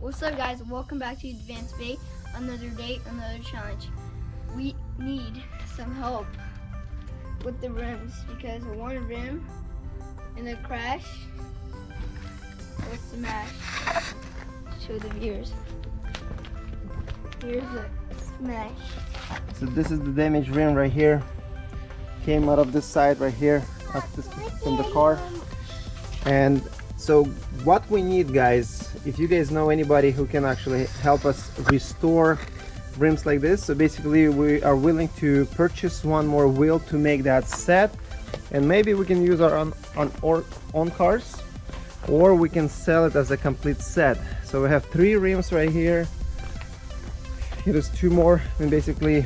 welcome back to Advanced Bay. Another day, another challenge. We need some help with the rims because one rim in the crash was smashed. Show the viewers. Here's the smash. So this is the damaged rim right here. Came out of this side right here, up this, from the car. And so what we need guys, if you guys know anybody who can actually help us restore rims like this, so basically we are willing to purchase one more wheel to make that set. And maybe we can use our own, on cars or we can sell it as a complete set. So we have three rims right here. Here's two more, mean basically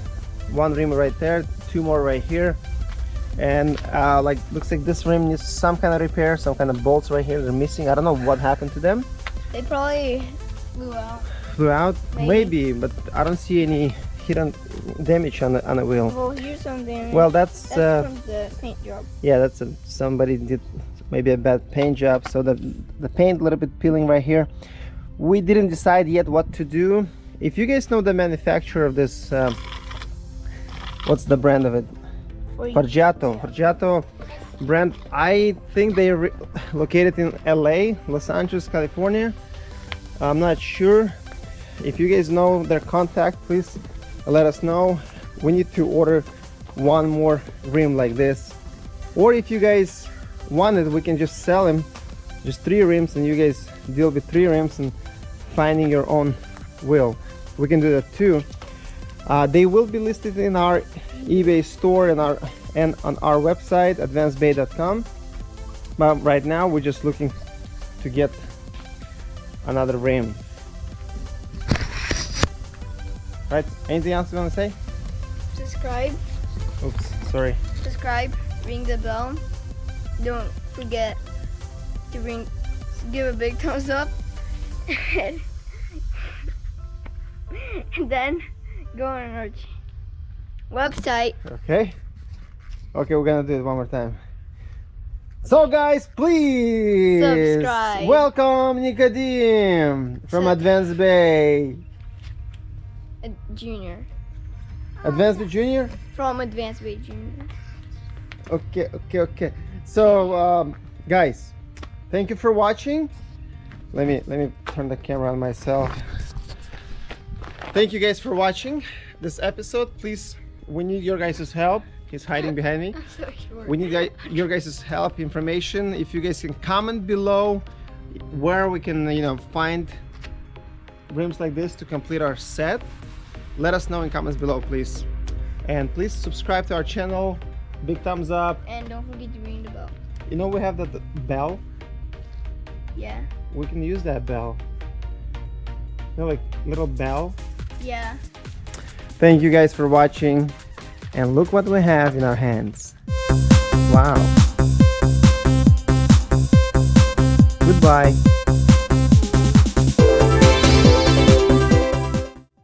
one rim right there, two more right here. And uh, like looks like this rim needs some kind of repair some kind of bolts right here. They're missing. I don't know what happened to them They probably flew out. flew out Maybe. maybe, but I don't see any hidden damage on the on the wheel Well, here's something. well that's, that's uh, from the paint job. yeah that's a, somebody did maybe a bad paint job so the the paint a little bit peeling right here we didn't decide yet what to do if you guys know the manufacturer of this um, what's the brand of it. Forgiato, Forgiato brand. I think they are located in LA, Los Angeles, California. I'm not sure. If you guys know their contact, please let us know. We need to order one more rim like this. Or if you guys want it, we can just sell them. Just three rims and you guys deal with three rims and finding your own wheel. We can do that too. Uh, they will be listed in our eBay store and our and on our website advancedbay.com. But right now we're just looking to get another rim. Right? Anything else you want to say? Subscribe, Oops, sorry. subscribe, ring the bell. Don't forget to ring, give a big thumbs up, and, then go on our website. Okay. Okay, we're gonna do it one more time. So guys, please Subscribe. welcome Nicodim from Sub- Advanced Bay. Junior Advanced Bay Junior? from Advanced Bay Junior. Okay, okay, okay. So um, guys, thank you for watching. Let me let me turn the camera on myself. Thank you guys for watching this episode. Please, we need your guys' help. He's hiding behind me. I'm so we need your guys' help information if you guys can comment below where we can you know find rims like this to complete our set let us know in comments below please and please subscribe to our channel big thumbs up and don't forget to ring the bell. you know we have that bell Yeah. we can use that bell you know like little bell Yeah. thank you guys for watching and look what we have in our hands. Wow. Goodbye